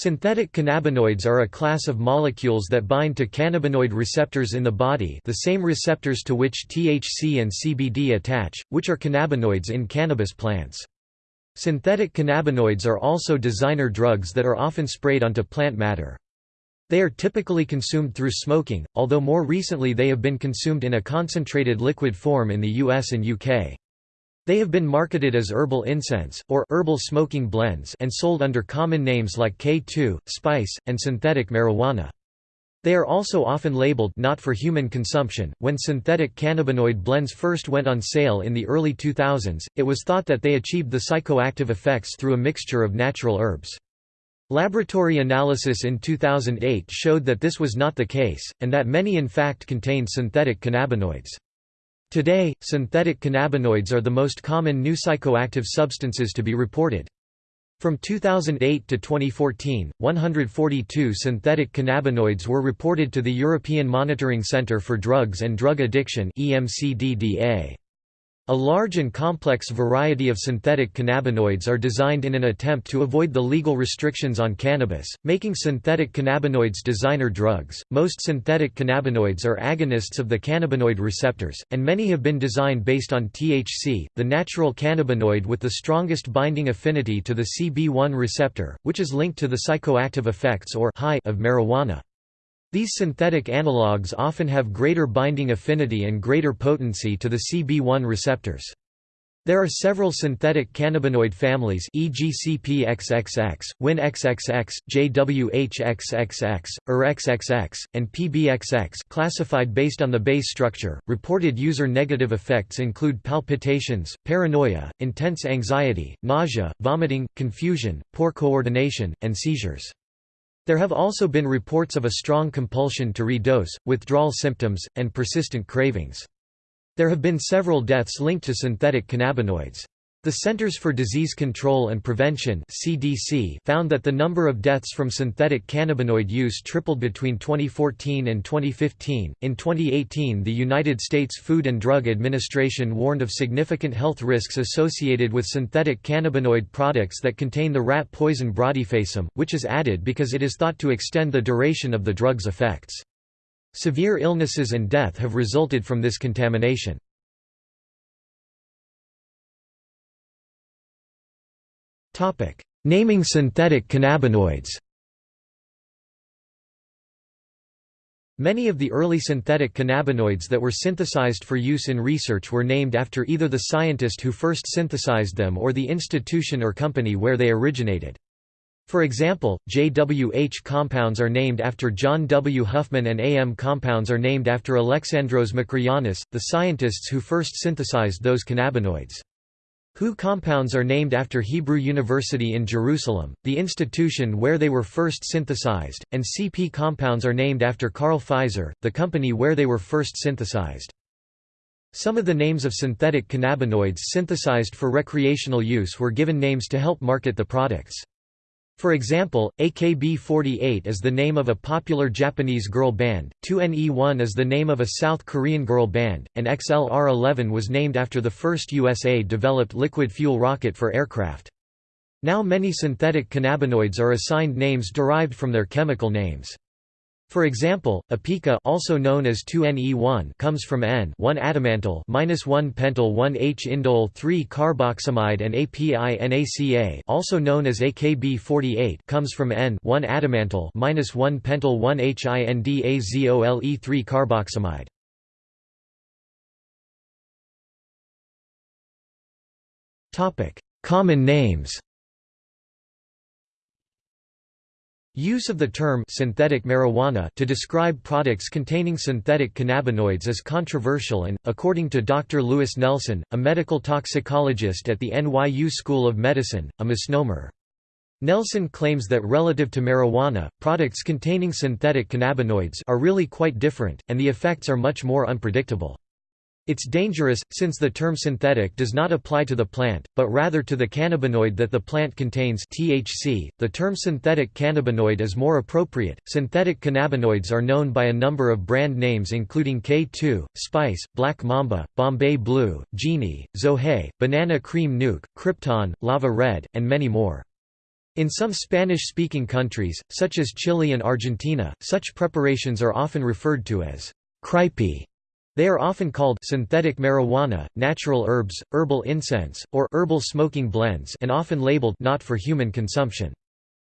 Synthetic cannabinoids are a class of molecules that bind to cannabinoid receptors in the body the same receptors to which THC and CBD attach, which are cannabinoids in cannabis plants. Synthetic cannabinoids are also designer drugs that are often sprayed onto plant matter. They are typically consumed through smoking, although more recently they have been consumed in a concentrated liquid form in the US and UK. They have been marketed as herbal incense, or herbal smoking blends and sold under common names like K2, spice, and synthetic marijuana. They are also often labeled not for human consumption. When synthetic cannabinoid blends first went on sale in the early 2000s, it was thought that they achieved the psychoactive effects through a mixture of natural herbs. Laboratory analysis in 2008 showed that this was not the case, and that many in fact contained synthetic cannabinoids. Today, synthetic cannabinoids are the most common new psychoactive substances to be reported. From 2008 to 2014, 142 synthetic cannabinoids were reported to the European Monitoring Centre for Drugs and Drug Addiction EMCDDA. A large and complex variety of synthetic cannabinoids are designed in an attempt to avoid the legal restrictions on cannabis, making synthetic cannabinoids designer drugs. Most synthetic cannabinoids are agonists of the cannabinoid receptors, and many have been designed based on THC, the natural cannabinoid with the strongest binding affinity to the CB1 receptor, which is linked to the psychoactive effects or high of marijuana. These synthetic analogues often have greater binding affinity and greater potency to the CB1 receptors. There are several synthetic cannabinoid families e.g. CPXXX, WinXXX, JWHXXX, URXXX, and PBXX classified based on the base structure. Reported user-negative effects include palpitations, paranoia, intense anxiety, nausea, vomiting, confusion, poor coordination, and seizures. There have also been reports of a strong compulsion to redose, withdrawal symptoms, and persistent cravings. There have been several deaths linked to synthetic cannabinoids. The Centers for Disease Control and Prevention (CDC) found that the number of deaths from synthetic cannabinoid use tripled between 2014 and 2015. In 2018, the United States Food and Drug Administration warned of significant health risks associated with synthetic cannabinoid products that contain the rat poison brodifasum, which is added because it is thought to extend the duration of the drug's effects. Severe illnesses and death have resulted from this contamination. Naming synthetic cannabinoids Many of the early synthetic cannabinoids that were synthesized for use in research were named after either the scientist who first synthesized them or the institution or company where they originated. For example, JWH compounds are named after John W. Huffman and AM compounds are named after Alexandros Makrianis, the scientists who first synthesized those cannabinoids. Hu compounds are named after Hebrew University in Jerusalem, the institution where they were first synthesized, and CP compounds are named after Carl Pfizer, the company where they were first synthesized. Some of the names of synthetic cannabinoids synthesized for recreational use were given names to help market the products. For example, AKB48 is the name of a popular Japanese girl band, 2NE1 is the name of a South Korean girl band, and XLR-11 was named after the first USA-developed liquid fuel rocket for aircraft. Now many synthetic cannabinoids are assigned names derived from their chemical names. For example, apica also known as 2Ne1 comes from N 1 adamantyl minus 1 pentyl 1 H indole 3 carboxamide and API also known as AKB48 comes from N 1 adamantyl minus 1 pentyl 1 HINDAZOLE 3 carboxamide. Topic: Common names. Use of the term synthetic marijuana to describe products containing synthetic cannabinoids is controversial and, according to Dr. Lewis Nelson, a medical toxicologist at the NYU School of Medicine, a misnomer. Nelson claims that relative to marijuana, products containing synthetic cannabinoids are really quite different, and the effects are much more unpredictable. It's dangerous, since the term synthetic does not apply to the plant, but rather to the cannabinoid that the plant contains THC. .The term synthetic cannabinoid is more appropriate. Synthetic cannabinoids are known by a number of brand names including K2, Spice, Black Mamba, Bombay Blue, Genie, Zohei, Banana Cream Nuke, Krypton, Lava Red, and many more. In some Spanish-speaking countries, such as Chile and Argentina, such preparations are often referred to as cripe. They are often called synthetic marijuana, natural herbs, herbal incense, or herbal smoking blends and often labeled not for human consumption.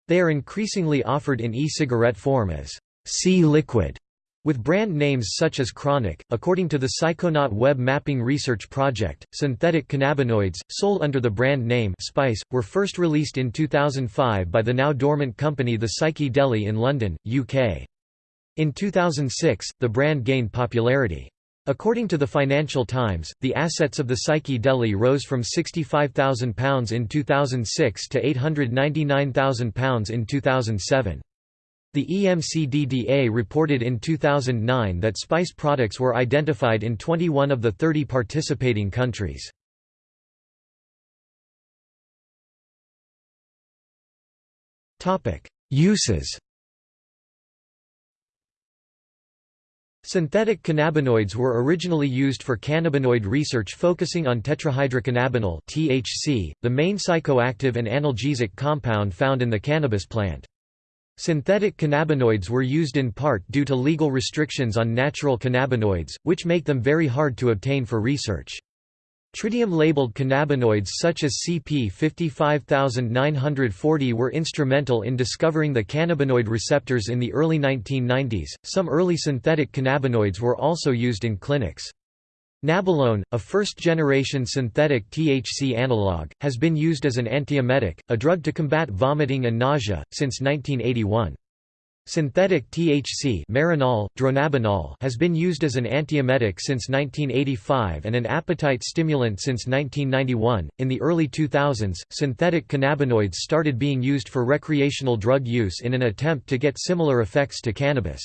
They are increasingly offered in e-cigarette form as C-liquid with brand names such as Chronic, according to the Psychonaut Web Mapping Research Project, synthetic cannabinoids, sold under the brand name Spice, were first released in 2005 by the now dormant company The Psyche Deli in London, UK. In 2006, the brand gained popularity. According to the Financial Times, the assets of the Psyche Deli rose from £65,000 in 2006 to £899,000 in 2007. The EMCDDA reported in 2009 that spice products were identified in 21 of the 30 participating countries. Uses Synthetic cannabinoids were originally used for cannabinoid research focusing on tetrahydrocannabinol (THC), the main psychoactive and analgesic compound found in the cannabis plant. Synthetic cannabinoids were used in part due to legal restrictions on natural cannabinoids, which make them very hard to obtain for research. Tritium-labeled cannabinoids such as CP 55940 were instrumental in discovering the cannabinoid receptors in the early 1990s. Some early synthetic cannabinoids were also used in clinics. Nabilone, a first-generation synthetic THC analog, has been used as an antiemetic, a drug to combat vomiting and nausea, since 1981. Synthetic THC Marinol, dronabinol has been used as an antiemetic since 1985 and an appetite stimulant since 1991. In the early 2000s, synthetic cannabinoids started being used for recreational drug use in an attempt to get similar effects to cannabis.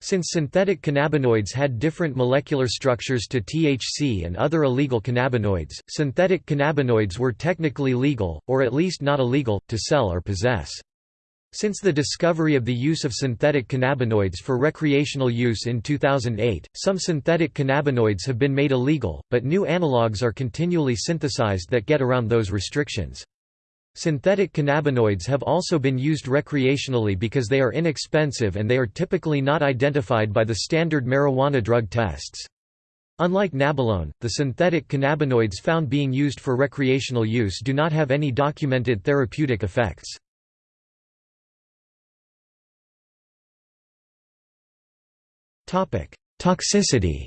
Since synthetic cannabinoids had different molecular structures to THC and other illegal cannabinoids, synthetic cannabinoids were technically legal, or at least not illegal, to sell or possess. Since the discovery of the use of synthetic cannabinoids for recreational use in 2008, some synthetic cannabinoids have been made illegal, but new analogues are continually synthesized that get around those restrictions. Synthetic cannabinoids have also been used recreationally because they are inexpensive and they are typically not identified by the standard marijuana drug tests. Unlike nabilone, the synthetic cannabinoids found being used for recreational use do not have any documented therapeutic effects. Toxicity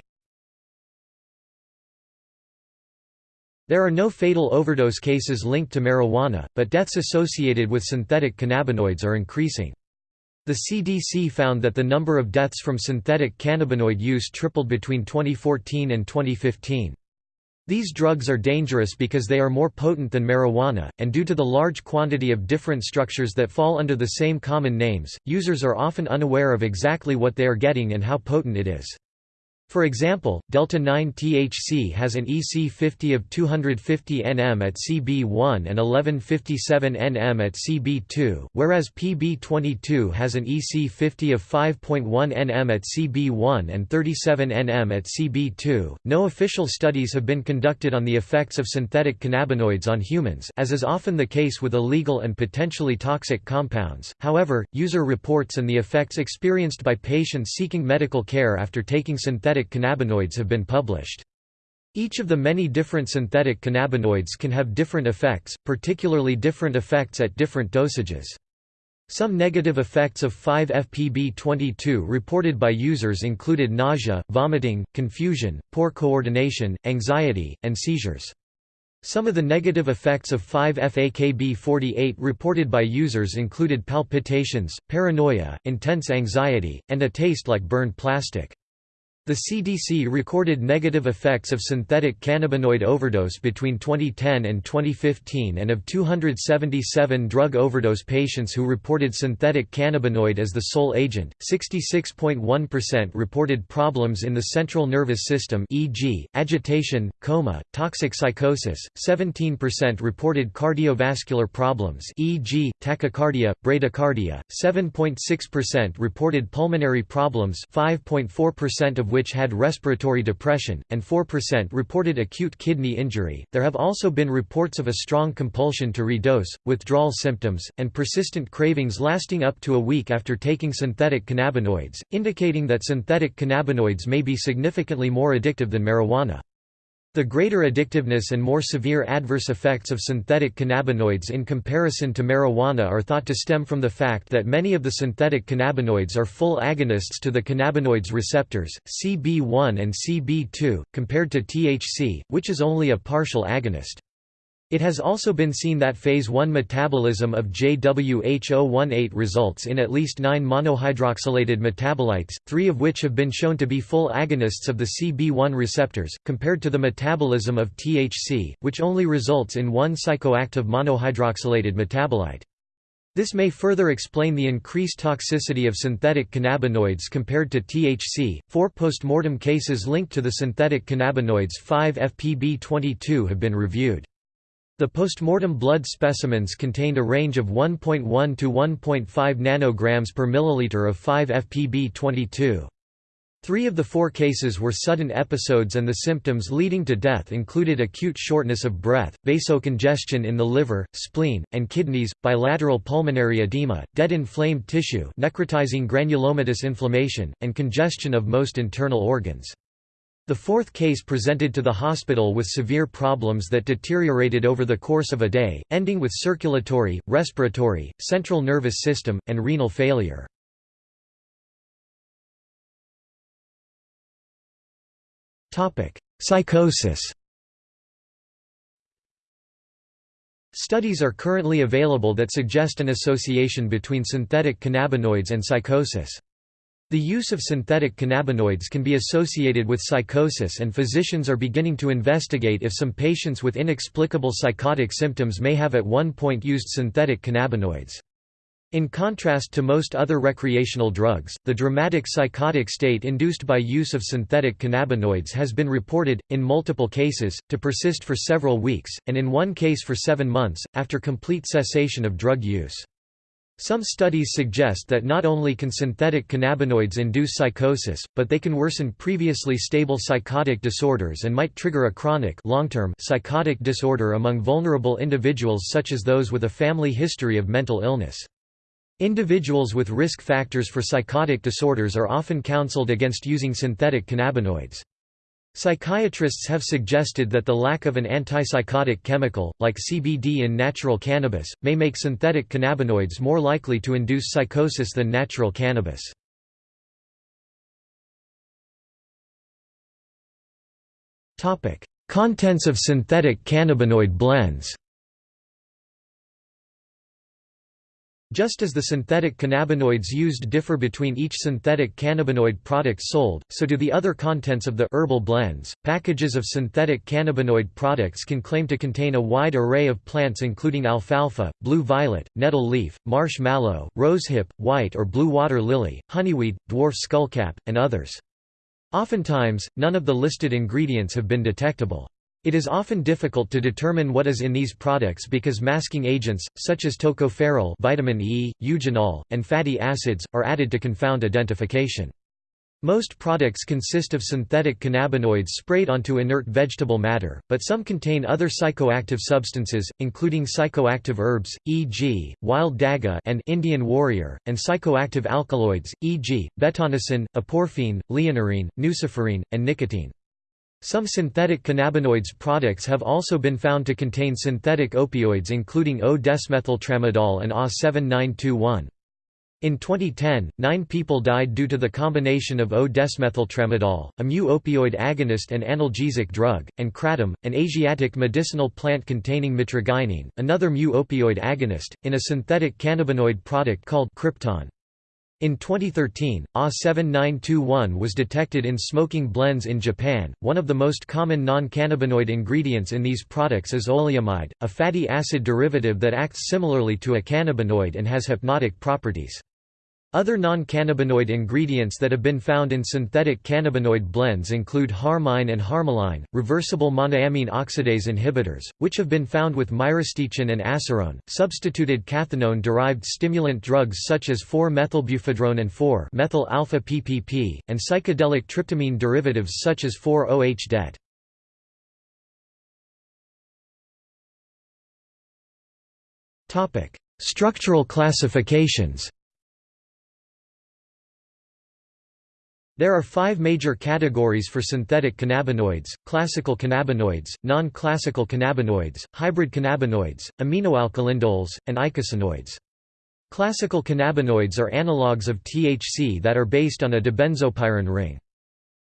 There are no fatal overdose cases linked to marijuana, but deaths associated with synthetic cannabinoids are increasing. The CDC found that the number of deaths from synthetic cannabinoid use tripled between 2014 and 2015. These drugs are dangerous because they are more potent than marijuana, and due to the large quantity of different structures that fall under the same common names, users are often unaware of exactly what they are getting and how potent it is. For example, delta-9-THC has an EC50 of 250 nm at CB1 and 1157 nm at CB2, whereas PB22 has an EC50 of 5.1 nm at CB1 and 37 nm at CB2. No official studies have been conducted on the effects of synthetic cannabinoids on humans, as is often the case with illegal and potentially toxic compounds. However, user reports and the effects experienced by patients seeking medical care after taking synthetic synthetic cannabinoids have been published. Each of the many different synthetic cannabinoids can have different effects, particularly different effects at different dosages. Some negative effects of 5-FPB22 reported by users included nausea, vomiting, confusion, poor coordination, anxiety, and seizures. Some of the negative effects of 5-FAKB48 reported by users included palpitations, paranoia, intense anxiety, and a taste like burned plastic. The CDC recorded negative effects of synthetic cannabinoid overdose between 2010 and 2015 and of 277 drug overdose patients who reported synthetic cannabinoid as the sole agent, 66.1% reported problems in the central nervous system e.g., agitation, coma, toxic psychosis, 17% reported cardiovascular problems e.g., tachycardia, bradycardia, 7.6% reported pulmonary problems 5.4% of which which had respiratory depression, and 4% reported acute kidney injury. There have also been reports of a strong compulsion to redose, withdrawal symptoms, and persistent cravings lasting up to a week after taking synthetic cannabinoids, indicating that synthetic cannabinoids may be significantly more addictive than marijuana. The greater addictiveness and more severe adverse effects of synthetic cannabinoids in comparison to marijuana are thought to stem from the fact that many of the synthetic cannabinoids are full agonists to the cannabinoids receptors, CB1 and CB2, compared to THC, which is only a partial agonist. It has also been seen that phase 1 metabolism of JWH018 results in at least nine monohydroxylated metabolites, three of which have been shown to be full agonists of the CB1 receptors, compared to the metabolism of THC, which only results in one psychoactive monohydroxylated metabolite. This may further explain the increased toxicity of synthetic cannabinoids compared to THC. Four postmortem cases linked to the synthetic cannabinoids 5-FPB22 have been reviewed. The postmortem blood specimens contained a range of 1.1 to 1.5 nanograms per milliliter of 5-FPB22. Three of the four cases were sudden episodes and the symptoms leading to death included acute shortness of breath, vasocongestion in the liver, spleen, and kidneys, bilateral pulmonary edema, dead inflamed tissue necrotizing granulomatous inflammation, and congestion of most internal organs. The fourth case presented to the hospital with severe problems that deteriorated over the course of a day, ending with circulatory, respiratory, central nervous system, and renal failure. Psychosis Studies are currently available that suggest an association between synthetic cannabinoids and psychosis. The use of synthetic cannabinoids can be associated with psychosis and physicians are beginning to investigate if some patients with inexplicable psychotic symptoms may have at one point used synthetic cannabinoids. In contrast to most other recreational drugs, the dramatic psychotic state induced by use of synthetic cannabinoids has been reported, in multiple cases, to persist for several weeks, and in one case for seven months, after complete cessation of drug use. Some studies suggest that not only can synthetic cannabinoids induce psychosis, but they can worsen previously stable psychotic disorders and might trigger a chronic long-term psychotic disorder among vulnerable individuals such as those with a family history of mental illness. Individuals with risk factors for psychotic disorders are often counseled against using synthetic cannabinoids. Psychiatrists have suggested that the lack of an antipsychotic chemical, like CBD in natural cannabis, may make synthetic cannabinoids more likely to induce psychosis than natural cannabis. Contents of synthetic cannabinoid blends Just as the synthetic cannabinoids used differ between each synthetic cannabinoid product sold, so do the other contents of the herbal blends. Packages of synthetic cannabinoid products can claim to contain a wide array of plants including alfalfa, blue violet, nettle leaf, marsh mallow, rosehip, white or blue water lily, honeyweed, dwarf skullcap, and others. Oftentimes, none of the listed ingredients have been detectable. It is often difficult to determine what is in these products because masking agents, such as tocopherol vitamin E, eugenol, and fatty acids, are added to confound identification. Most products consist of synthetic cannabinoids sprayed onto inert vegetable matter, but some contain other psychoactive substances, including psychoactive herbs, e.g., wild daga and Indian warrior, and psychoactive alkaloids, e.g., betonicin, aporphine, leonarine, nuciferine, and nicotine. Some synthetic cannabinoids products have also been found to contain synthetic opioids including O-desmethyltramadol and A7921. In 2010, nine people died due to the combination of O-desmethyltramadol, a mu-opioid agonist and analgesic drug, and kratom, an Asiatic medicinal plant containing mitragynine, another mu-opioid agonist, in a synthetic cannabinoid product called Krypton. In 2013, A7921 was detected in smoking blends in Japan. One of the most common non cannabinoid ingredients in these products is oleamide, a fatty acid derivative that acts similarly to a cannabinoid and has hypnotic properties. Other non-cannabinoid ingredients that have been found in synthetic cannabinoid blends include harmine and harmaline, reversible monoamine oxidase inhibitors, which have been found with myristecin and acerone, substituted cathinone-derived stimulant drugs such as 4-methylbufadrone and 4-methyl-alpha-PPP, and psychedelic tryptamine derivatives such as 4-OH-DET. Structural classifications There are five major categories for synthetic cannabinoids, classical cannabinoids, non-classical cannabinoids, hybrid cannabinoids, aminoalkylindoles, and eicosanoids. Classical cannabinoids are analogues of THC that are based on a dibenzopyran ring.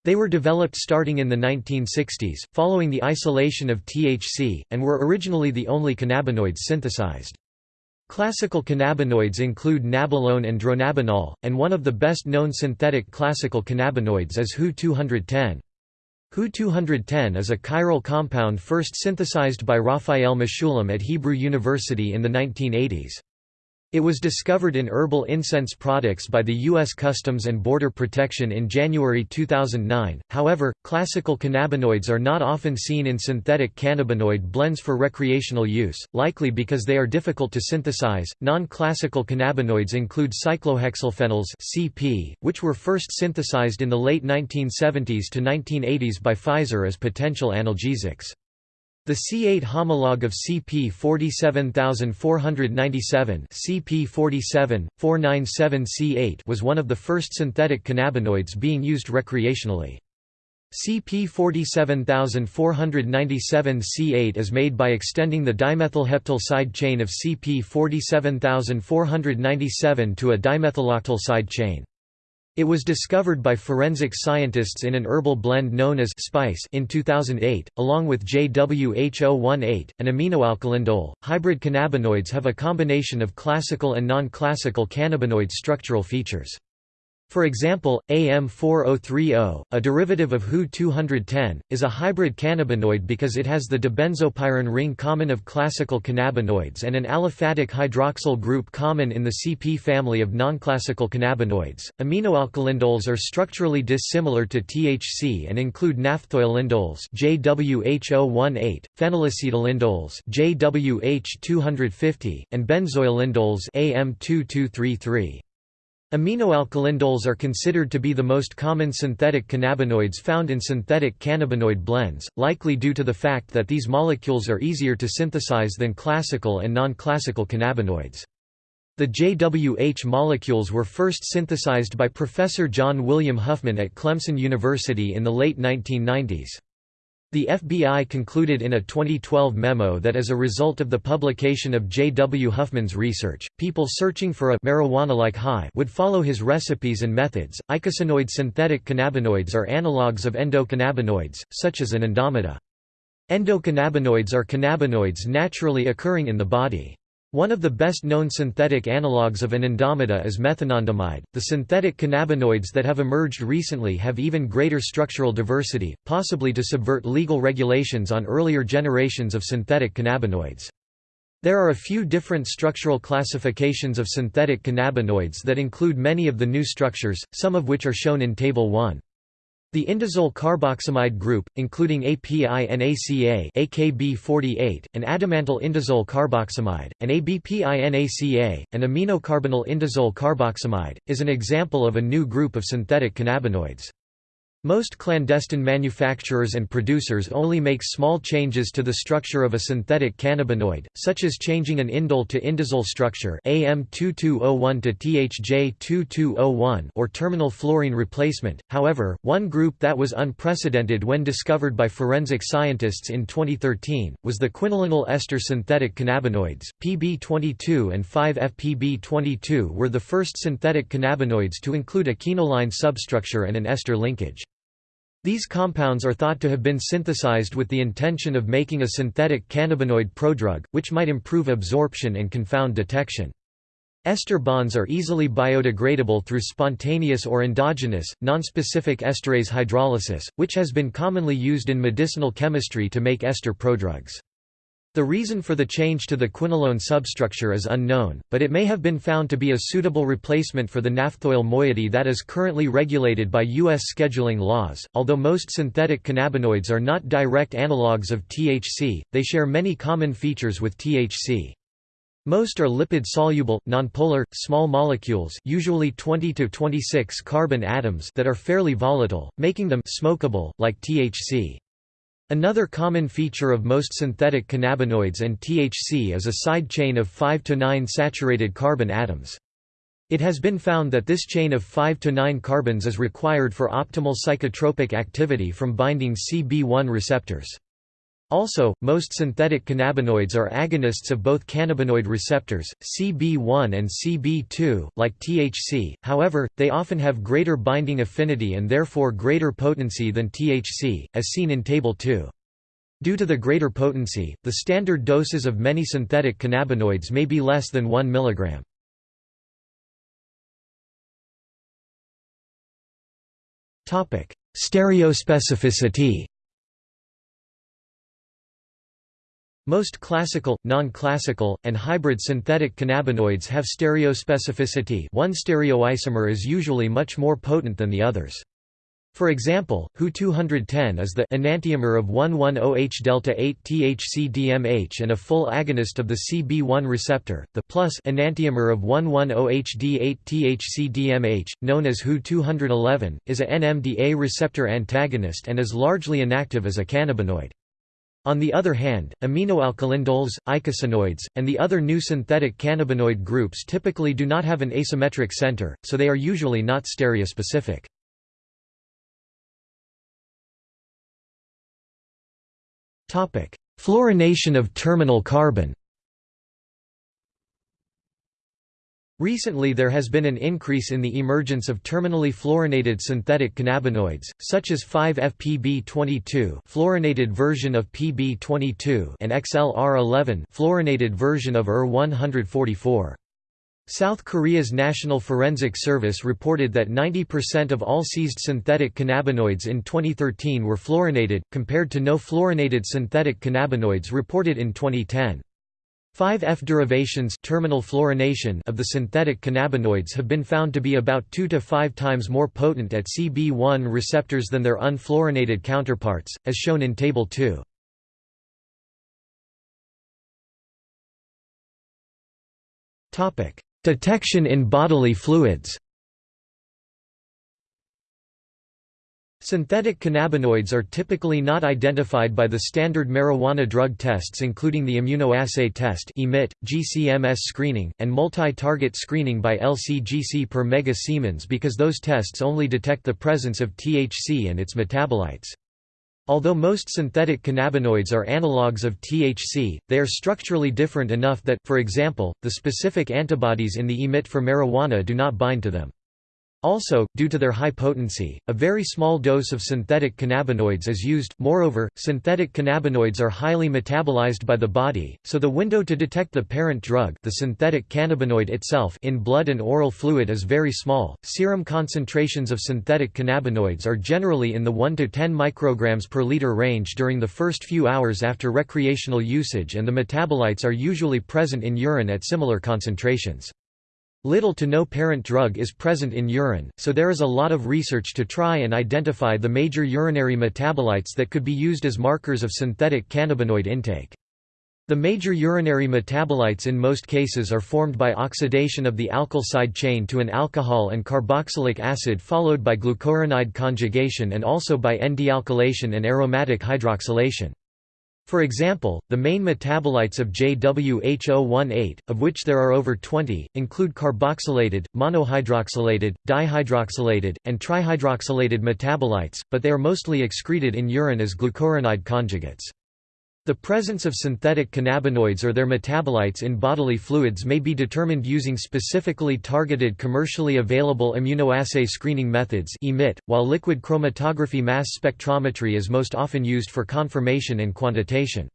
They were developed starting in the 1960s, following the isolation of THC, and were originally the only cannabinoids synthesized. Classical cannabinoids include nabilone and dronabinol, and one of the best-known synthetic classical cannabinoids is HU-210. HU-210 is a chiral compound first synthesized by Raphael Mechoulam at Hebrew University in the 1980s. It was discovered in herbal incense products by the U.S. Customs and Border Protection in January 2009. However, classical cannabinoids are not often seen in synthetic cannabinoid blends for recreational use, likely because they are difficult to synthesize. Non classical cannabinoids include cyclohexylphenols, CP, which were first synthesized in the late 1970s to 1980s by Pfizer as potential analgesics. The C8 homologue of CP 47497 CP 47, 497C8 was one of the first synthetic cannabinoids being used recreationally. CP 47497C8 is made by extending the dimethylheptyl side chain of CP 47497 to a dimethyloctyl side chain. It was discovered by forensic scientists in an herbal blend known as spice in 2008, along with JWH018, an aminoalkylindole. Hybrid cannabinoids have a combination of classical and non-classical cannabinoid structural features. For example, AM4030, a derivative of HU-210, is a hybrid cannabinoid because it has the dibenzopyran ring common of classical cannabinoids and an aliphatic hydroxyl group common in the CP family of nonclassical cannabinoids. Aminoalkylindoles are structurally dissimilar to THC and include naphthoylindoles JWH018, phenylacetylindoles JWH250, and benzoylindoles AM2233. Aminoalkylindoles are considered to be the most common synthetic cannabinoids found in synthetic cannabinoid blends, likely due to the fact that these molecules are easier to synthesize than classical and non-classical cannabinoids. The JWH molecules were first synthesized by Professor John William Huffman at Clemson University in the late 1990s. The FBI concluded in a 2012 memo that as a result of the publication of J. W. Huffman's research, people searching for a marijuana-like high would follow his recipes and methods. Eicosanoid synthetic cannabinoids are analogues of endocannabinoids, such as anandamide. Endocannabinoids are cannabinoids naturally occurring in the body. One of the best-known synthetic analogues of anandamide is methanandamide. The synthetic cannabinoids that have emerged recently have even greater structural diversity, possibly to subvert legal regulations on earlier generations of synthetic cannabinoids. There are a few different structural classifications of synthetic cannabinoids that include many of the new structures, some of which are shown in Table 1. The indazole carboxamide group, including APINACA AKB48, an adamantyl indazole carboxamide, and ABPINACA, an aminocarbonyl indazole carboxamide, is an example of a new group of synthetic cannabinoids. Most clandestine manufacturers and producers only make small changes to the structure of a synthetic cannabinoid, such as changing an indole to indazole structure AM2201 to THJ2201 or terminal fluorine replacement. However, one group that was unprecedented when discovered by forensic scientists in 2013 was the quinolinol ester synthetic cannabinoids. PB22 and 5-FPB22 were the first synthetic cannabinoids to include a quinoline substructure and an ester linkage. These compounds are thought to have been synthesized with the intention of making a synthetic cannabinoid prodrug, which might improve absorption and confound detection. Ester bonds are easily biodegradable through spontaneous or endogenous, nonspecific esterase hydrolysis, which has been commonly used in medicinal chemistry to make ester prodrugs. The reason for the change to the quinolone substructure is unknown, but it may have been found to be a suitable replacement for the naphthoyl moiety that is currently regulated by U.S. scheduling laws. Although most synthetic cannabinoids are not direct analogues of THC, they share many common features with THC. Most are lipid-soluble, nonpolar, small molecules usually 20 to 26 carbon atoms that are fairly volatile, making them smokable, like THC. Another common feature of most synthetic cannabinoids and THC is a side chain of 5 to 9 saturated carbon atoms. It has been found that this chain of 5 to 9 carbons is required for optimal psychotropic activity from binding CB1 receptors. Also, most synthetic cannabinoids are agonists of both cannabinoid receptors, CB1 and CB2, like THC, however, they often have greater binding affinity and therefore greater potency than THC, as seen in Table 2. Due to the greater potency, the standard doses of many synthetic cannabinoids may be less than 1 mg. Stereospecificity Most classical, non-classical, and hybrid synthetic cannabinoids have stereospecificity one stereoisomer is usually much more potent than the others. For example, Hu-210 is the enantiomer of 1,10H-delta-8 THC-DMH and a full agonist of the CB1 receptor, the plus enantiomer of 1,10H-D8 THC-DMH, known as Hu-211, is a NMDA receptor antagonist and is largely inactive as a cannabinoid. On the other hand, aminoalkylindols, eicosanoids, and the other new synthetic cannabinoid groups typically do not have an asymmetric center, so they are usually not stereospecific. Fluorination of terminal carbon Recently there has been an increase in the emergence of terminally fluorinated synthetic cannabinoids, such as 5-FPB22 fluorinated version of PB22 and XLR11 fluorinated version of ER-144. South Korea's National Forensic Service reported that 90% of all seized synthetic cannabinoids in 2013 were fluorinated, compared to no fluorinated synthetic cannabinoids reported in 2010. 5F derivations terminal fluorination of the synthetic cannabinoids have been found to be about 2 to 5 times more potent at CB1 receptors than their unfluorinated counterparts, as shown in Table 2. Detection in bodily fluids Synthetic cannabinoids are typically not identified by the standard marijuana drug tests including the immunoassay test EMIT, GCMS screening, and multi-target screening by LC-GC per mega Siemens because those tests only detect the presence of THC and its metabolites. Although most synthetic cannabinoids are analogues of THC, they are structurally different enough that, for example, the specific antibodies in the EMIT for marijuana do not bind to them. Also, due to their high potency, a very small dose of synthetic cannabinoids is used. Moreover, synthetic cannabinoids are highly metabolized by the body, so the window to detect the parent drug, the synthetic cannabinoid itself, in blood and oral fluid is very small. Serum concentrations of synthetic cannabinoids are generally in the 1 to 10 micrograms per liter range during the first few hours after recreational usage and the metabolites are usually present in urine at similar concentrations. Little to no parent drug is present in urine, so there is a lot of research to try and identify the major urinary metabolites that could be used as markers of synthetic cannabinoid intake. The major urinary metabolites in most cases are formed by oxidation of the alkyl side chain to an alcohol and carboxylic acid followed by glucuronide conjugation and also by N-dealkylation and aromatic hydroxylation. For example, the main metabolites of JWH018, of which there are over 20, include carboxylated, monohydroxylated, dihydroxylated, and trihydroxylated metabolites, but they are mostly excreted in urine as glucuronide conjugates. The presence of synthetic cannabinoids or their metabolites in bodily fluids may be determined using specifically targeted commercially available immunoassay screening methods while liquid chromatography mass spectrometry is most often used for confirmation and quantitation.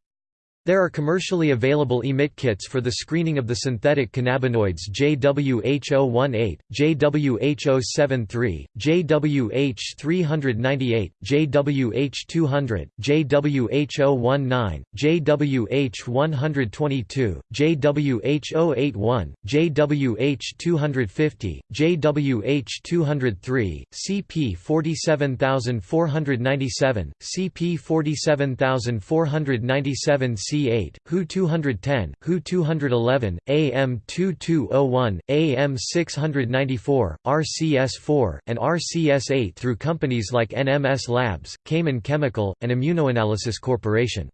There are commercially available emit kits for the screening of the synthetic cannabinoids JWH018, JWH073, JWH398, JWH200, JWH019, JWH122, JWH081, JWH250, JWH203, CP47497, CP47497 C C8, Hu 210, Hu 211, AM 2201, AM 694, RCS4, and RCS8 through companies like NMS Labs, Cayman Chemical, and Immunoanalysis Corporation.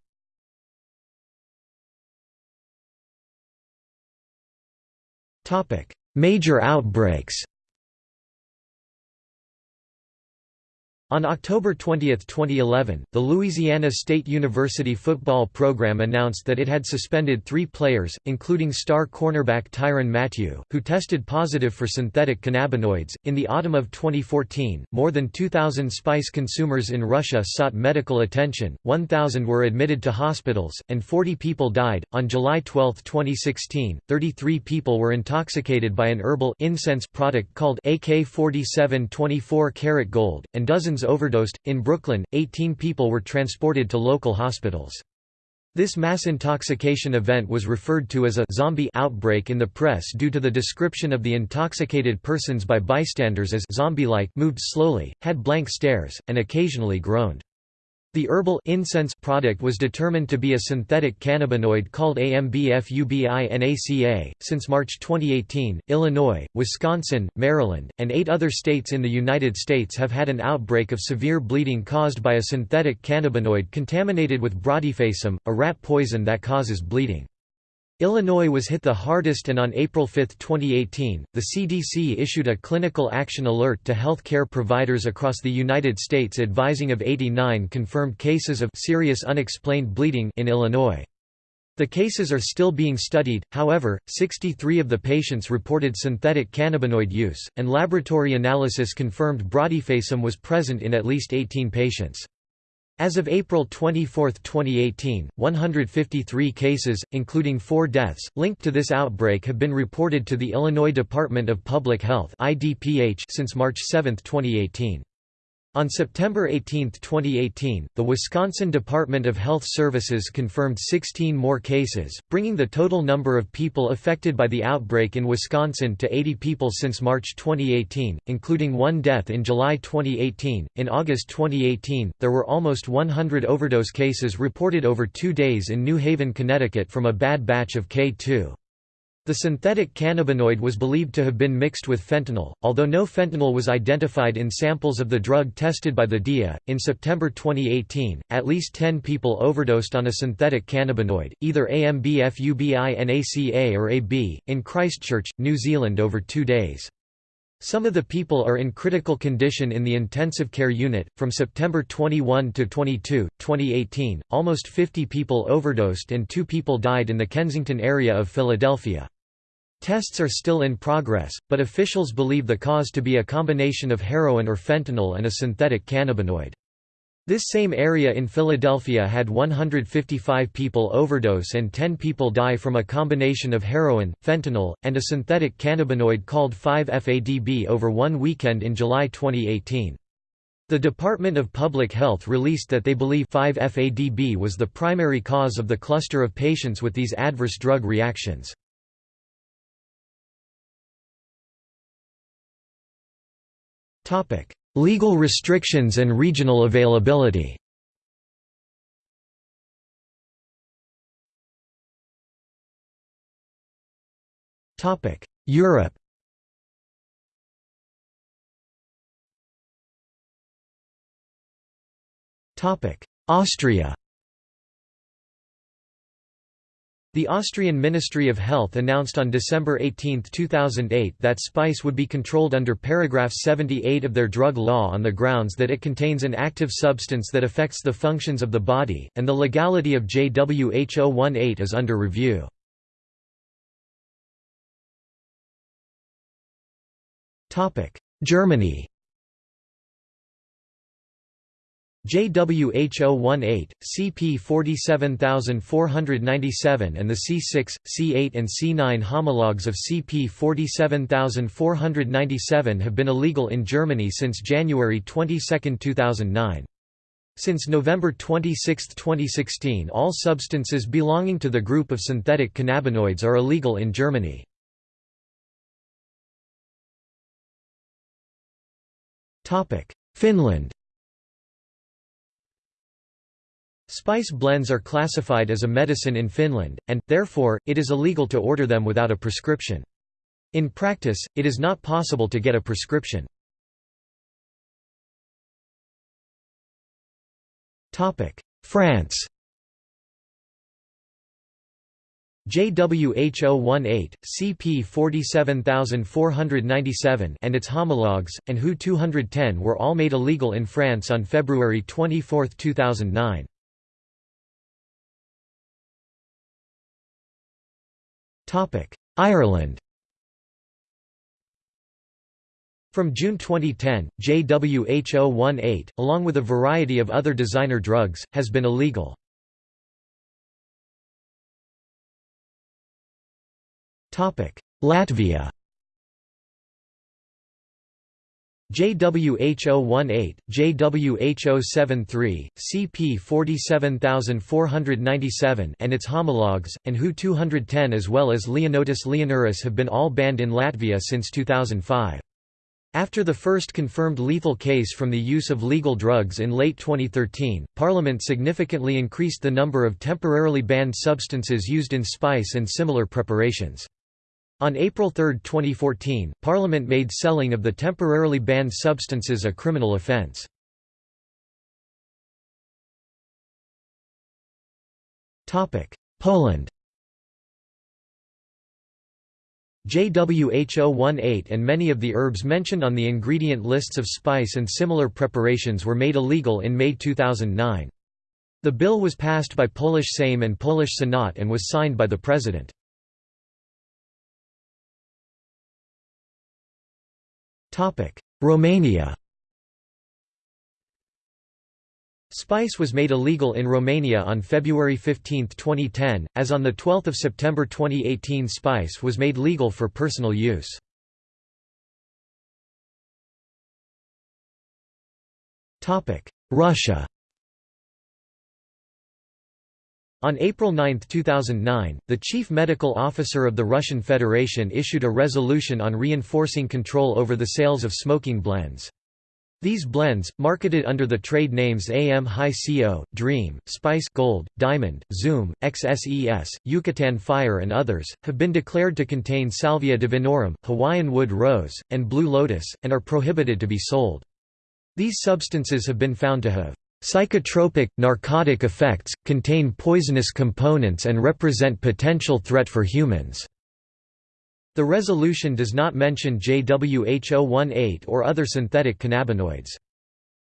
Major outbreaks On October 20, 2011, the Louisiana State University football program announced that it had suspended three players, including star cornerback Tyrann Matthew, who tested positive for synthetic cannabinoids. In the autumn of 2014, more than 2,000 spice consumers in Russia sought medical attention, 1,000 were admitted to hospitals, and 40 people died. On July 12, 2016, 33 people were intoxicated by an herbal incense product called AK 47 24 karat gold, and dozens overdosed. In Brooklyn, 18 people were transported to local hospitals. This mass intoxication event was referred to as a zombie outbreak in the press due to the description of the intoxicated persons by bystanders as zombie-like, moved slowly, had blank stares, and occasionally groaned. The herbal incense product was determined to be a synthetic cannabinoid called AMBFUBINACA. Since March 2018, Illinois, Wisconsin, Maryland, and eight other states in the United States have had an outbreak of severe bleeding caused by a synthetic cannabinoid contaminated with brodifasum, a rat poison that causes bleeding. Illinois was hit the hardest and on April 5, 2018, the CDC issued a clinical action alert to health care providers across the United States advising of 89 confirmed cases of serious unexplained bleeding in Illinois. The cases are still being studied, however, 63 of the patients reported synthetic cannabinoid use, and laboratory analysis confirmed brodifasum was present in at least 18 patients. As of April 24, 2018, 153 cases, including four deaths, linked to this outbreak have been reported to the Illinois Department of Public Health since March 7, 2018. On September 18, 2018, the Wisconsin Department of Health Services confirmed 16 more cases, bringing the total number of people affected by the outbreak in Wisconsin to 80 people since March 2018, including one death in July 2018. In August 2018, there were almost 100 overdose cases reported over two days in New Haven, Connecticut from a bad batch of K2. The synthetic cannabinoid was believed to have been mixed with fentanyl, although no fentanyl was identified in samples of the drug tested by the DEA. In September 2018, at least 10 people overdosed on a synthetic cannabinoid, either AMBFUBINACA or AB, in Christchurch, New Zealand over two days. Some of the people are in critical condition in the intensive care unit. From September 21 to 22, 2018, almost 50 people overdosed and two people died in the Kensington area of Philadelphia. Tests are still in progress, but officials believe the cause to be a combination of heroin or fentanyl and a synthetic cannabinoid. This same area in Philadelphia had 155 people overdose and 10 people die from a combination of heroin, fentanyl, and a synthetic cannabinoid called 5-FADB over one weekend in July 2018. The Department of Public Health released that they believe 5-FADB was the primary cause of the cluster of patients with these adverse drug reactions. Legal restrictions and regional availability. Europe. Austria The Austrian Ministry of Health announced on December 18, 2008 that spice would be controlled under paragraph 78 of their drug law on the grounds that it contains an active substance that affects the functions of the body, and the legality of JWH018 is under review. Germany JWH018, CP 47497 and the C6, C8 and C9 homologues of CP 47497 have been illegal in Germany since January 22, 2009. Since November 26, 2016 all substances belonging to the group of synthetic cannabinoids are illegal in Germany. Finland Spice blends are classified as a medicine in Finland, and, therefore, it is illegal to order them without a prescription. In practice, it is not possible to get a prescription. France JWH018, CP 47497 and its homologues, and HU 210 were all made illegal in France on February 24, 2009. Ireland. From June 2010, JWH018, along with a variety of other designer drugs, has been illegal. Latvia JWH018, JWH073, CP 47497 and its homologues, and HU 210 as well as Leonotis leonurus have been all banned in Latvia since 2005. After the first confirmed lethal case from the use of legal drugs in late 2013, Parliament significantly increased the number of temporarily banned substances used in spice and similar preparations. On April 3, 2014, Parliament made selling of the temporarily banned substances a criminal offence. Poland JWH018 and many of the herbs mentioned on the ingredient lists of spice and similar preparations were made illegal in May 2009. The bill was passed by Polish Sejm and Polish Senat and was signed by the President. Romania Spice was made illegal in Romania on February 15, 2010, as on the 12 September 2018 spice was made legal for personal use. Russia On April 9, 2009, the chief medical officer of the Russian Federation issued a resolution on reinforcing control over the sales of smoking blends. These blends, marketed under the trade names AM High CO, Dream, Spice Gold, Diamond, Zoom, XSES, Yucatan Fire and others, have been declared to contain Salvia divinorum, Hawaiian wood rose, and blue lotus, and are prohibited to be sold. These substances have been found to have Psychotropic, narcotic effects, contain poisonous components and represent potential threat for humans. The resolution does not mention JWH018 or other synthetic cannabinoids.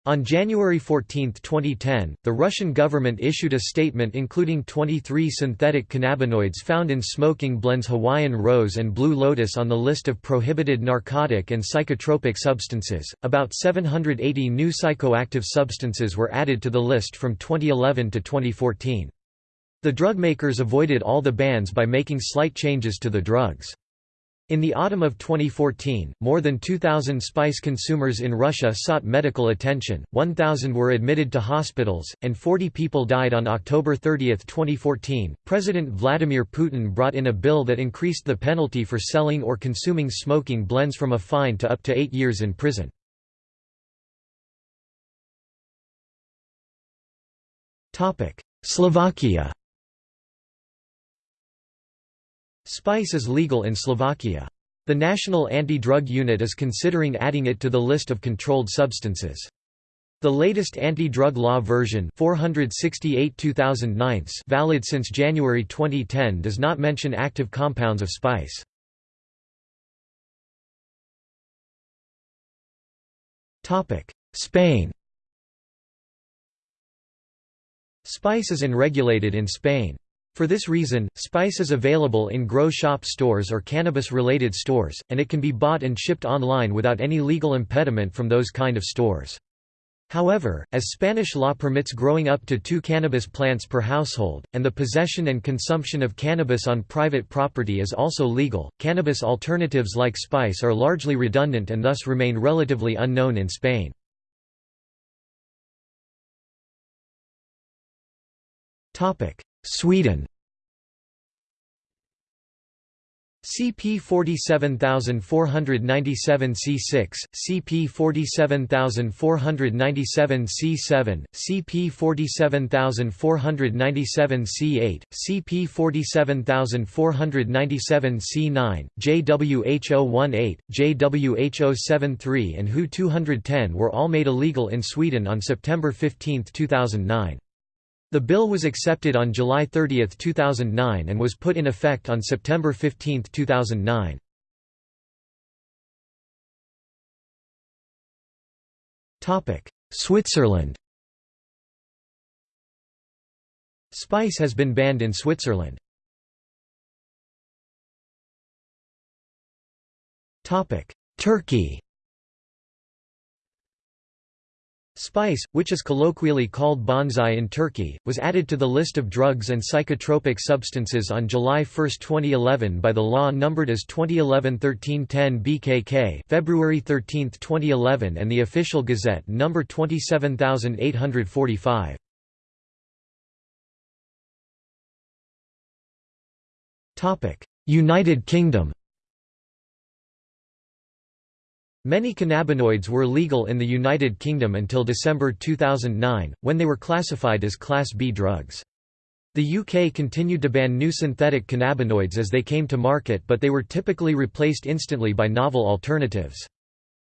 On January 14, 2010, the Russian government issued a statement including 23 synthetic cannabinoids found in smoking blends Hawaiian Rose and Blue Lotus on the list of prohibited narcotic and psychotropic substances. About 780 new psychoactive substances were added to the list from 2011 to 2014. The drug makers avoided all the bans by making slight changes to the drugs. In the autumn of 2014, more than 2,000 spice consumers in Russia sought medical attention, 1,000 were admitted to hospitals, and 40 people died on October 30, 2014. President Vladimir Putin brought in a bill that increased the penalty for selling or consuming smoking blends from a fine to up to eight years in prison. Slovakia Spice is legal in Slovakia. The National Anti-Drug Unit is considering adding it to the list of controlled substances. The latest anti-drug law version 468 valid since January 2010 does not mention active compounds of spice. Spain Spice is unregulated in Spain. For this reason, spice is available in grow shop stores or cannabis-related stores, and it can be bought and shipped online without any legal impediment from those kind of stores. However, as Spanish law permits growing up to two cannabis plants per household, and the possession and consumption of cannabis on private property is also legal, cannabis alternatives like spice are largely redundant and thus remain relatively unknown in Spain. Sweden CP 47497 C6, CP 47497 C7, CP 47497 C8, CP 47497 C9, JWH018, JWH073 and HU 210 were all made illegal in Sweden on September 15, 2009. The bill was accepted on July 30, 2009 and was put in effect on September 15, 2009. Switzerland Spice has been banned in Switzerland. Turkey Spice, which is colloquially called bonsai in Turkey, was added to the list of drugs and psychotropic substances on July 1, 2011 by the law numbered as 2011-1310 BKK February 13, 2011 and the official Gazette number 27845. United Kingdom Many cannabinoids were legal in the United Kingdom until December 2009, when they were classified as Class B drugs. The UK continued to ban new synthetic cannabinoids as they came to market but they were typically replaced instantly by novel alternatives.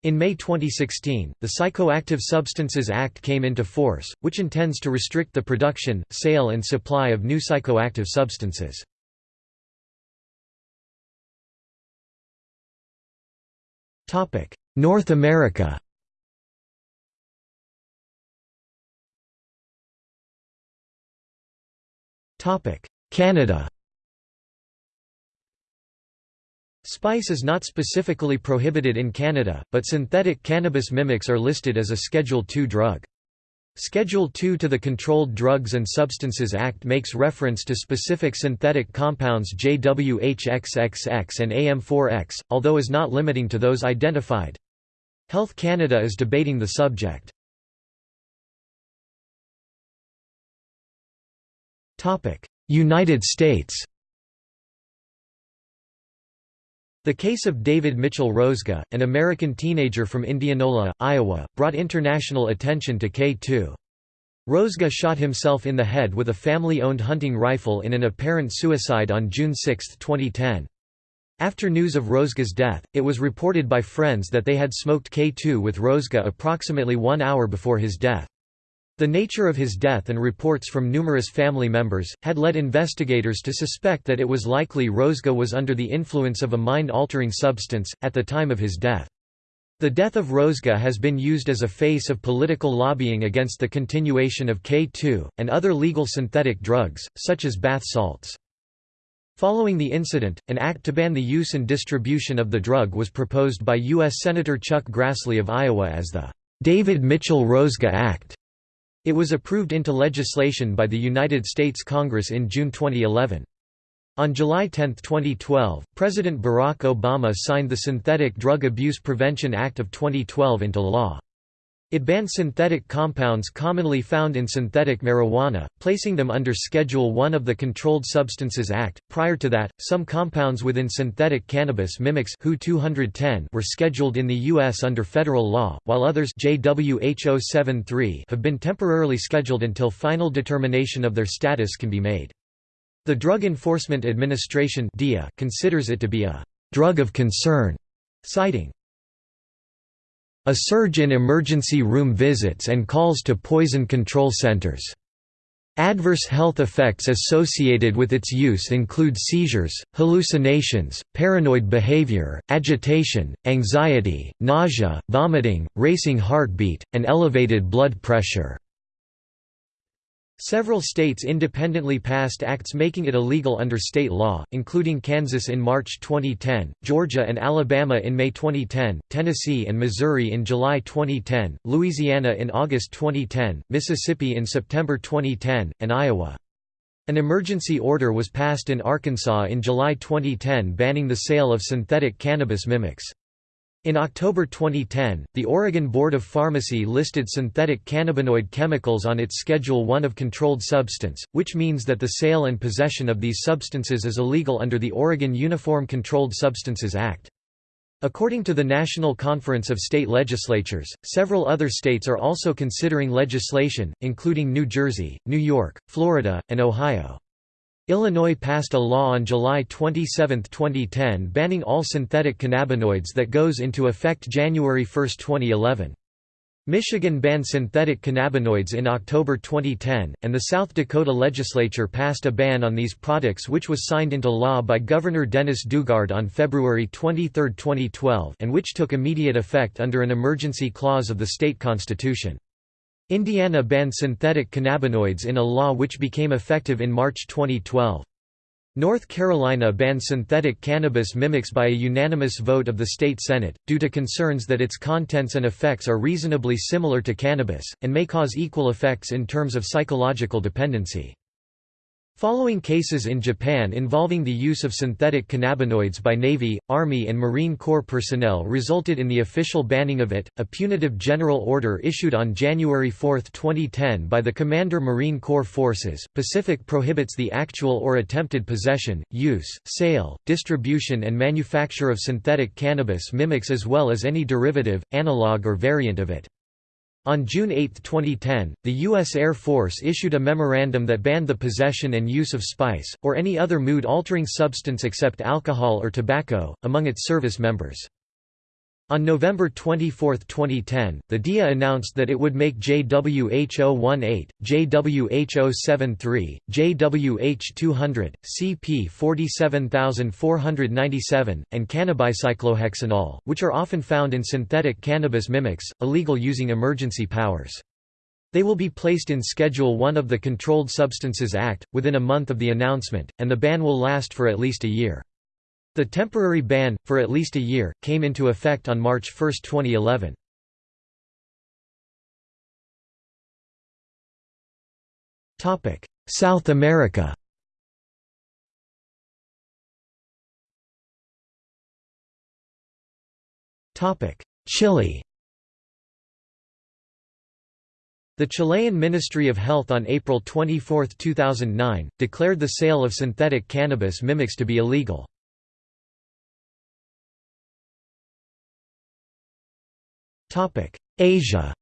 In May 2016, the Psychoactive Substances Act came into force, which intends to restrict the production, sale and supply of new psychoactive substances. North America. Topic: Canada. Spice is not specifically prohibited in Canada, but synthetic cannabis mimics are listed as a Schedule II drug. Schedule 2 to the Controlled Drugs and Substances Act makes reference to specific synthetic compounds JWHXXX and AM4X, although is not limiting to those identified. Health Canada is debating the subject. United States The case of David Mitchell Rozga, an American teenager from Indianola, Iowa, brought international attention to K2. Rozga shot himself in the head with a family-owned hunting rifle in an apparent suicide on June 6, 2010. After news of Rozga's death, it was reported by friends that they had smoked K2 with Rozga approximately one hour before his death. The nature of his death and reports from numerous family members, had led investigators to suspect that it was likely Rozga was under the influence of a mind-altering substance, at the time of his death. The death of Rozga has been used as a face of political lobbying against the continuation of K2, and other legal synthetic drugs, such as bath salts. Following the incident, an act to ban the use and distribution of the drug was proposed by U.S. Senator Chuck Grassley of Iowa as the David Mitchell-Rozga Act. It was approved into legislation by the United States Congress in June 2011. On July 10, 2012, President Barack Obama signed the Synthetic Drug Abuse Prevention Act of 2012 into law. It banned synthetic compounds commonly found in synthetic marijuana, placing them under Schedule I of the Controlled Substances Act. Prior to that, some compounds within synthetic cannabis mimics HU 210 were scheduled in the U.S. under federal law, while others JWH073 have been temporarily scheduled until final determination of their status can be made. The Drug Enforcement Administration considers it to be a drug of concern, citing a surge in emergency room visits and calls to poison control centers. Adverse health effects associated with its use include seizures, hallucinations, paranoid behavior, agitation, anxiety, nausea, vomiting, racing heartbeat, and elevated blood pressure. Several states independently passed acts making it illegal under state law, including Kansas in March 2010, Georgia and Alabama in May 2010, Tennessee and Missouri in July 2010, Louisiana in August 2010, Mississippi in September 2010, and Iowa. An emergency order was passed in Arkansas in July 2010 banning the sale of synthetic cannabis mimics. In October 2010, the Oregon Board of Pharmacy listed synthetic cannabinoid chemicals on its Schedule I of Controlled Substance, which means that the sale and possession of these substances is illegal under the Oregon Uniform Controlled Substances Act. According to the National Conference of State Legislatures, several other states are also considering legislation, including New Jersey, New York, Florida, and Ohio. Illinois passed a law on July 27, 2010 banning all synthetic cannabinoids that goes into effect January 1, 2011. Michigan banned synthetic cannabinoids in October 2010, and the South Dakota legislature passed a ban on these products which was signed into law by Governor Dennis Daugaard on February 23, 2012 and which took immediate effect under an emergency clause of the state constitution. Indiana banned synthetic cannabinoids in a law which became effective in March 2012. North Carolina banned synthetic cannabis mimics by a unanimous vote of the state Senate, due to concerns that its contents and effects are reasonably similar to cannabis, and may cause equal effects in terms of psychological dependency. Following cases in Japan involving the use of synthetic cannabinoids by Navy, Army and Marine Corps personnel resulted in the official banning of it, a punitive general order issued on January 4, 2010 by the Commander Marine Corps Forces. Pacific prohibits the actual or attempted possession, use, sale, distribution and manufacture of synthetic cannabis mimics as well as any derivative, analog or variant of it. On June 8, 2010, the U.S. Air Force issued a memorandum that banned the possession and use of spice, or any other mood-altering substance except alcohol or tobacco, among its service members. On November 24, 2010, the DEA announced that it would make JWH018, JWH073, JWH200, CP47497, and cannabicyclohexanol, which are often found in synthetic cannabis mimics, illegal using emergency powers. They will be placed in Schedule 1 of the Controlled Substances Act, within a month of the announcement, and the ban will last for at least a year. The temporary ban, for at least a year, came into effect on March 1, 2011. South America Chile The Chilean Ministry of Health on April 24, 2009, declared the sale of synthetic cannabis mimics to be illegal. Asia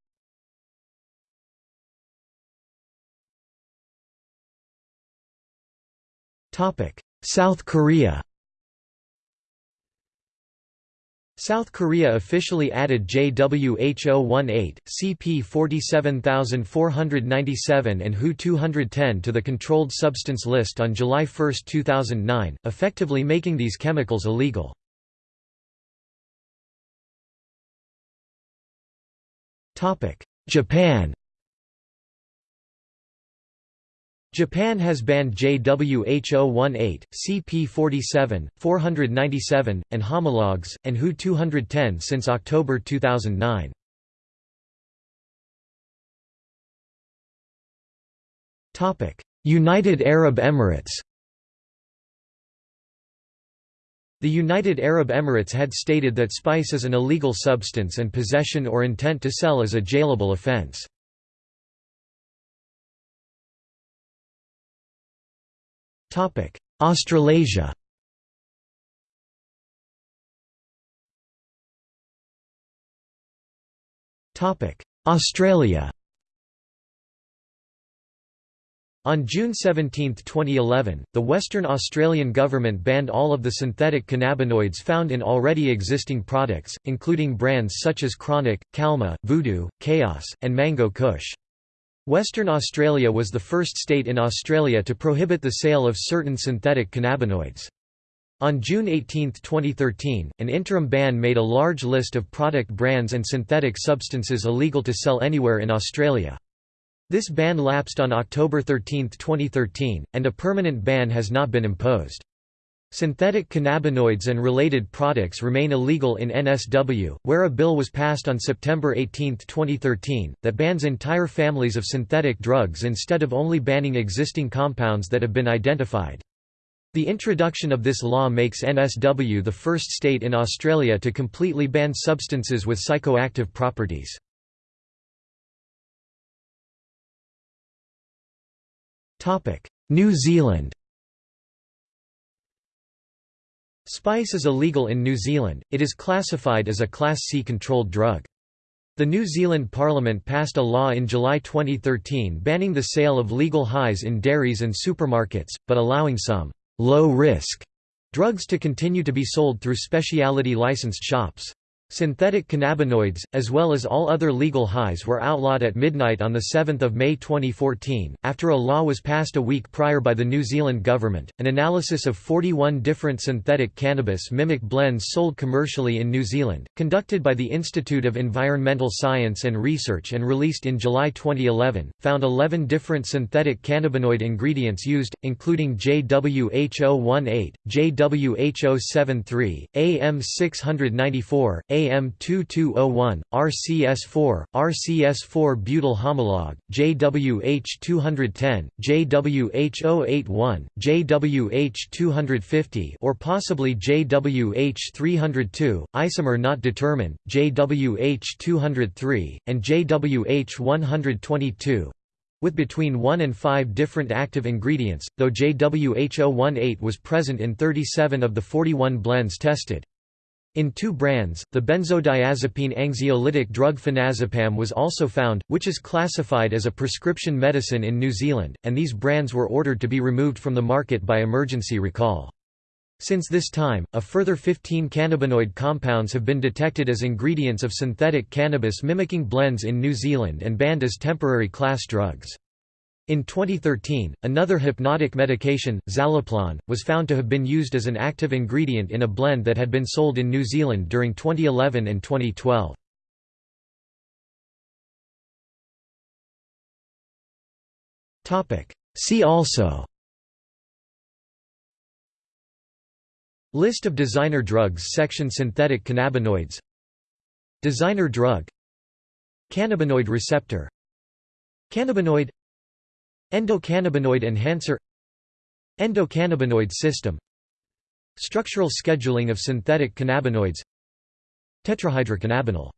South Korea South Korea officially added JWH018, CP 47497 and Hu-210 to the Controlled Substance List on July 1, 2009, effectively making these chemicals illegal. Japan Japan has banned JWH018, CP47, 497, and homologs, and Hu-210 since October 2009. United Arab Emirates The United Arab Emirates had stated that spice is an illegal substance and possession or intent to sell is a jailable offense. Australasia Australia On June 17, 2011, the Western Australian government banned all of the synthetic cannabinoids found in already existing products, including brands such as Chronic, Calma, Voodoo, Chaos, and Mango Kush. Western Australia was the first state in Australia to prohibit the sale of certain synthetic cannabinoids. On June 18, 2013, an interim ban made a large list of product brands and synthetic substances illegal to sell anywhere in Australia. This ban lapsed on October 13, 2013, and a permanent ban has not been imposed. Synthetic cannabinoids and related products remain illegal in NSW, where a bill was passed on September 18, 2013, that bans entire families of synthetic drugs instead of only banning existing compounds that have been identified. The introduction of this law makes NSW the first state in Australia to completely ban substances with psychoactive properties. New Zealand Spice is illegal in New Zealand, it is classified as a Class C controlled drug. The New Zealand Parliament passed a law in July 2013 banning the sale of legal highs in dairies and supermarkets, but allowing some low-risk drugs to continue to be sold through specialty licensed shops. Synthetic cannabinoids, as well as all other legal highs were outlawed at midnight on 7 May 2014, after a law was passed a week prior by the New Zealand government. An analysis of 41 different synthetic cannabis mimic blends sold commercially in New Zealand, conducted by the Institute of Environmental Science and Research and released in July 2011, found 11 different synthetic cannabinoid ingredients used, including JWH018, JWH073, AM694, AM2201, RCS4, RCS4 butyl homolog, JWH210, JWH081, JWH250 or possibly JWH302, isomer not determined, JWH203, and JWH122 with between 1 and 5 different active ingredients, though JWH018 was present in 37 of the 41 blends tested. In two brands, the benzodiazepine anxiolytic drug phenazepam was also found, which is classified as a prescription medicine in New Zealand, and these brands were ordered to be removed from the market by emergency recall. Since this time, a further 15 cannabinoid compounds have been detected as ingredients of synthetic cannabis mimicking blends in New Zealand and banned as temporary class drugs. In 2013, another hypnotic medication, zaleplon, was found to have been used as an active ingredient in a blend that had been sold in New Zealand during 2011 and 2012. See also List of designer drugs section Synthetic cannabinoids Designer drug Cannabinoid receptor Cannabinoid Endocannabinoid enhancer Endocannabinoid system Structural scheduling of synthetic cannabinoids Tetrahydrocannabinol